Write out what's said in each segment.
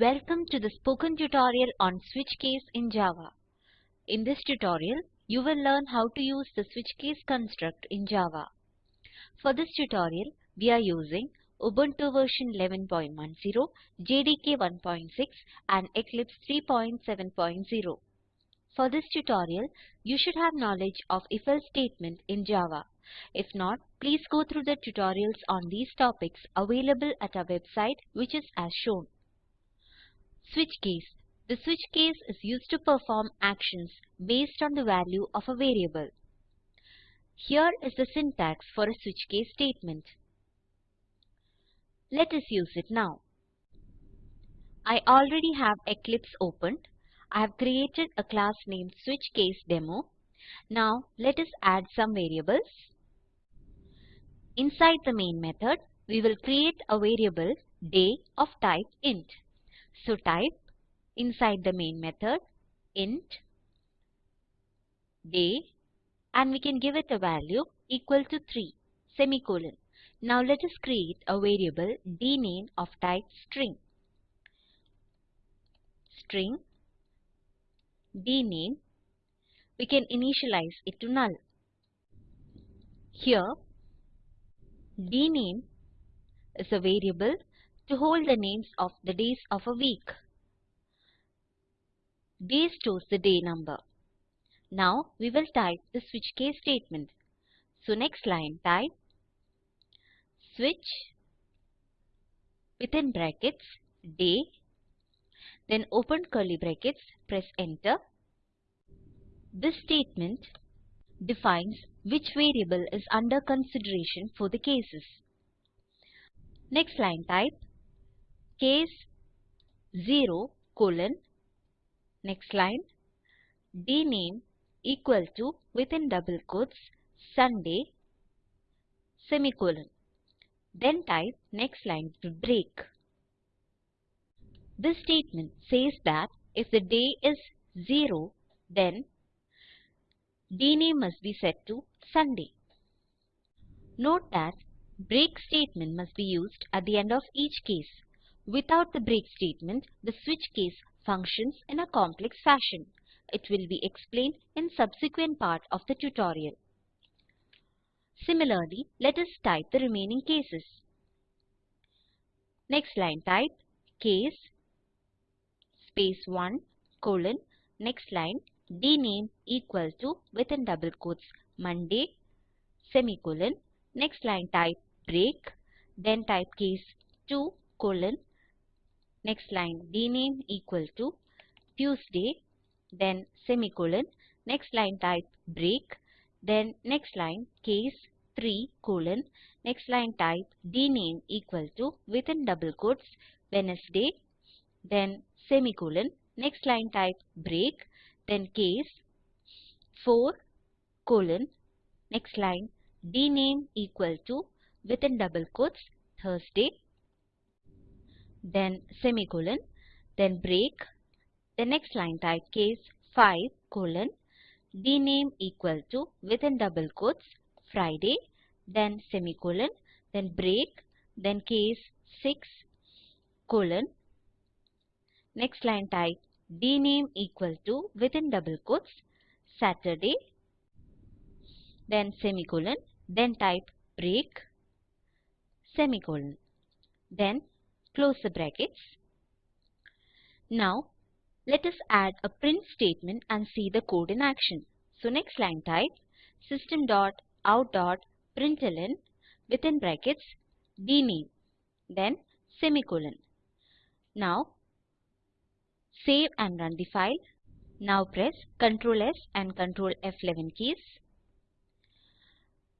Welcome to the spoken tutorial on switch case in Java. In this tutorial, you will learn how to use the switch case construct in Java. For this tutorial, we are using Ubuntu version 11.10, JDK 1.6 and Eclipse 3.7.0. For this tutorial, you should have knowledge of if-else statement in Java. If not, please go through the tutorials on these topics available at our website which is as shown. Switch case. The switch case is used to perform actions based on the value of a variable. Here is the syntax for a switch case statement. Let us use it now. I already have Eclipse opened. I have created a class named switchCaseDemo. Now let us add some variables. Inside the main method, we will create a variable day of type int. So type inside the main method int day and we can give it a value equal to 3 semicolon. Now let us create a variable dname of type string. String dname we can initialize it to null. Here dname is a variable to hold the names of the days of a week. Day stores the day number. Now we will type the switch case statement. So next line type switch within brackets day then open curly brackets press enter. This statement defines which variable is under consideration for the cases. Next line type case 0 colon next line dname equal to within double quotes Sunday semicolon then type next line to break. This statement says that if the day is 0 then dname must be set to Sunday. Note that break statement must be used at the end of each case. Without the break statement, the switch case functions in a complex fashion. It will be explained in subsequent part of the tutorial. Similarly, let us type the remaining cases. Next line type case space 1 colon next line dname equal to within double quotes Monday semicolon next line type break then type case 2 colon next line. Dname equal to Tuesday then semicolon. Next line type break then next line case 3 colon. Next line type dname equal to within double quotes Wednesday then semicolon. Next line type break then case 4 colon. Next line dname equal to within double quotes Thursday then semicolon then break. The next line type case 5 colon. Dname equal to within double quotes Friday then semicolon then break then case 6 colon. Next line type dname equal to within double quotes Saturday then semicolon then type break semicolon. Then close the brackets now let us add a print statement and see the code in action so next line type system dot out dot println within brackets dname then semicolon now Save and run the file. Now press Ctrl S and Ctrl F11 keys.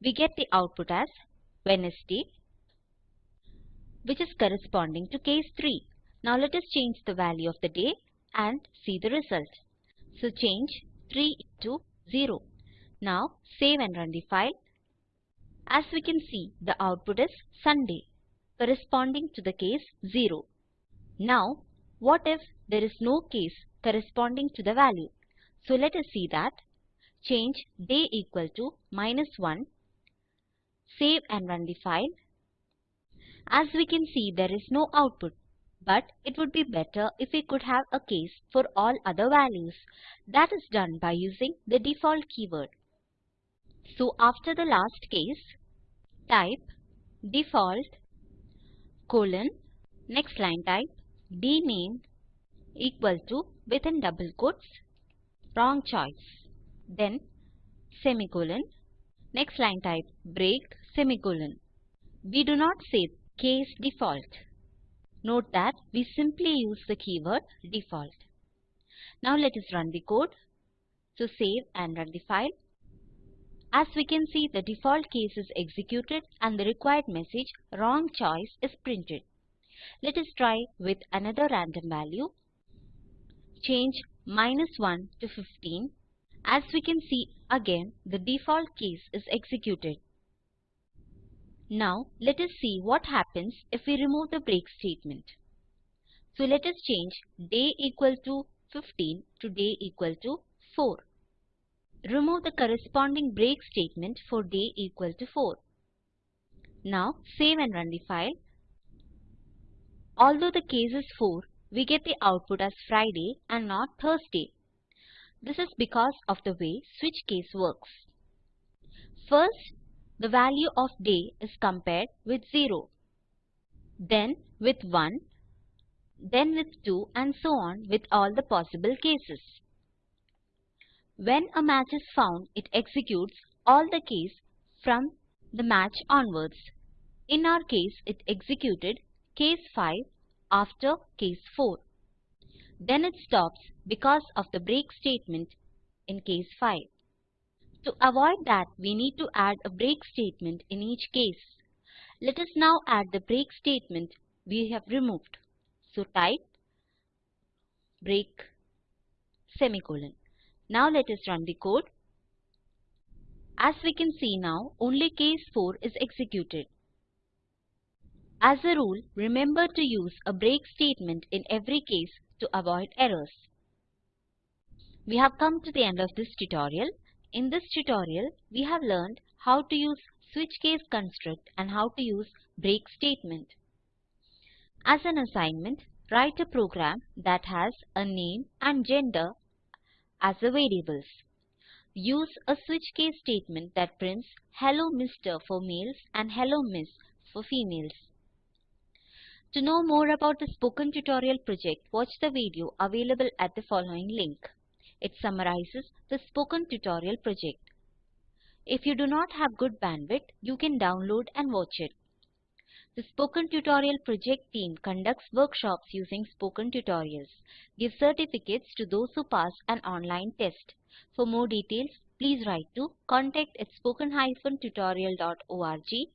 We get the output as Wednesday which is corresponding to case 3. Now let us change the value of the day and see the result. So change 3 to 0. Now save and run the file. As we can see the output is Sunday corresponding to the case 0. Now what if there is no case corresponding to the value? So let us see that. Change day equal to minus 1. Save and run the file. As we can see there is no output. but it would be better if we could have a case for all other values. That is done by using the default keyword. So after the last case, type default colon next line type dname equal to within double quotes wrong choice then semicolon next line type break semicolon we do not save case default note that we simply use the keyword default now let us run the code so save and run the file as we can see, the default case is executed and the required message wrong choice is printed. Let us try with another random value. Change minus 1 to 15. As we can see again, the default case is executed. Now let us see what happens if we remove the break statement. So let us change day equal to 15 to day equal to 4. Remove the corresponding break statement for day equal to 4. Now save and run the file. Although the case is 4, we get the output as Friday and not Thursday. This is because of the way switch case works. First, the value of day is compared with 0, then with 1, then with 2 and so on with all the possible cases. When a match is found, it executes all the case from the match onwards. In our case, it executed case 5 after case 4. Then it stops because of the break statement in case 5. To avoid that, we need to add a break statement in each case. Let us now add the break statement we have removed. So type break semicolon. Now let us run the code. As we can see now, only case 4 is executed. As a rule, remember to use a break statement in every case to avoid errors. We have come to the end of this tutorial. In this tutorial, we have learned how to use switch case construct and how to use break statement. As an assignment, write a program that has a name and gender as the variables. Use a switch case statement that prints Hello Mr. for males and Hello Miss for females. To know more about the Spoken Tutorial project, watch the video available at the following link. It summarizes the Spoken Tutorial project. If you do not have good bandwidth, you can download and watch it. The Spoken Tutorial project team conducts workshops using Spoken Tutorials, gives certificates to those who pass an online test. For more details, please write to contact at spoken-tutorial.org.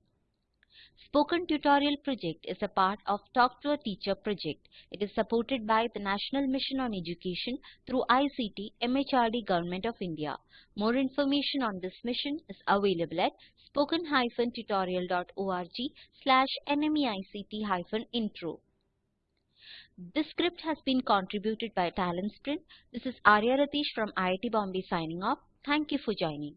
Spoken Tutorial project is a part of Talk to a Teacher project. It is supported by the National Mission on Education through ICT MHRD Government of India. More information on this mission is available at spoken-tutorial.org slash nmeict-intro. This script has been contributed by Talent Sprint. This is Arya Ratish from IIT Bombay signing off. Thank you for joining.